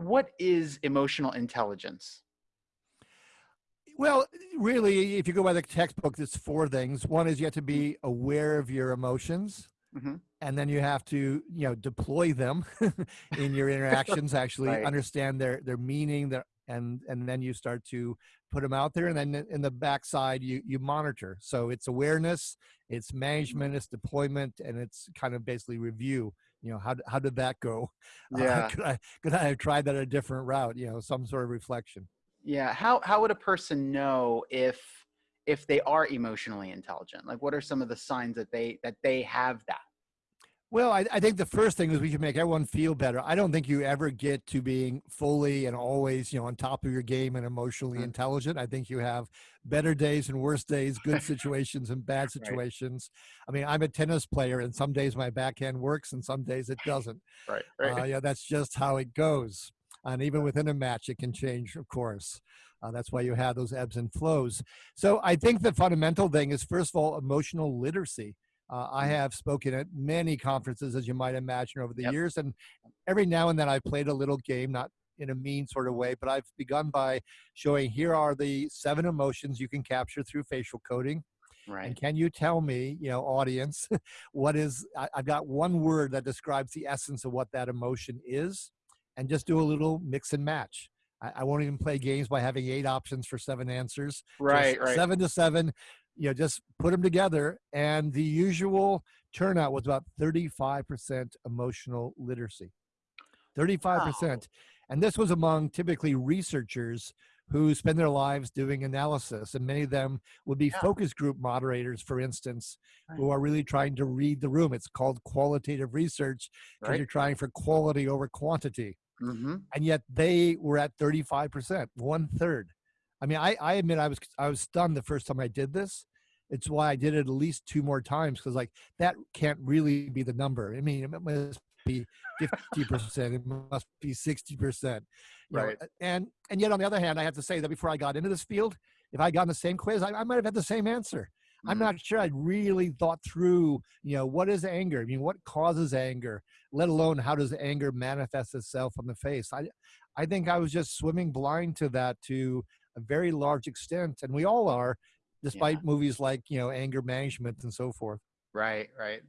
what is emotional intelligence? Well, really, if you go by the textbook, there's four things. One is you have to be aware of your emotions. hmm and then you have to you know deploy them in your interactions actually Right. understand their their meaning their and and then you start to put them out there and then in the backside you you monitor so it's awareness it's management it's deployment and it's kind of basically review you know how, how did that go uh, Yeah. could i could i have tried that a different route you know some sort of reflection Yeah. How how would a person know if if they are emotionally intelligent? Like what are some of the signs that they that they have that? Well, I, I think the first thing is we should make everyone feel better. I don't think you ever get to being fully and always, you know, on top of your game and emotionally Mhm. intelligent. I think you have better days and worse days, good situations and bad Right. situations. I mean, I'm a tennis player, and some days my backhand works, and some days it doesn't. Right. Uh, yeah, that's just how it goes. And even within a match, it can change, of course. Uh, that's why you have those ebbs and flows. So I think the fundamental thing is, first of all, emotional literacy. Uh, I Mhm. have spoken at many conferences, as you might imagine, over the Yep. years. And every now and then I've played a little game, not in a mean sort of way, but I've begun by showing here are the seven emotions you can capture through facial coding. Right. And can you tell me, you know, audience, what is, I, I've got one word that describes the essence of what that emotion is, and just do a little mix and match. I, I won't even play games by having eight options for seven answers. Just Right. Right. Seven to seven, you know, just put them together. And the usual turnout was about 35% emotional literacy. 35%. And this was among typically researchers who spend their lives doing analysis. And many of them would be Yeah. focus group moderators, for instance, who are really trying to read the room. It's called qualitative research because Right. you're trying for quality over quantity. Hmm And yet they were at 35%, one third. I mean, I, I admit I was I was stunned the first time I did this. It's why I did it at least two more times because like that can't really be the number. I mean, it must be 50%, it must be 60%. you know, Right. and and yet on the other hand, I have to say that before I got into this field, if I got in the same quiz, I, I might have had the same answer. I'm not mm-hmm. sure I'd really thought through, you know, what is anger? I mean, what causes anger? Let alone how does anger manifest itself on the face? I, I think I was just swimming blind to that to a very large extent, and we all are, despite movies like you know anger management and so forth. Right. Right.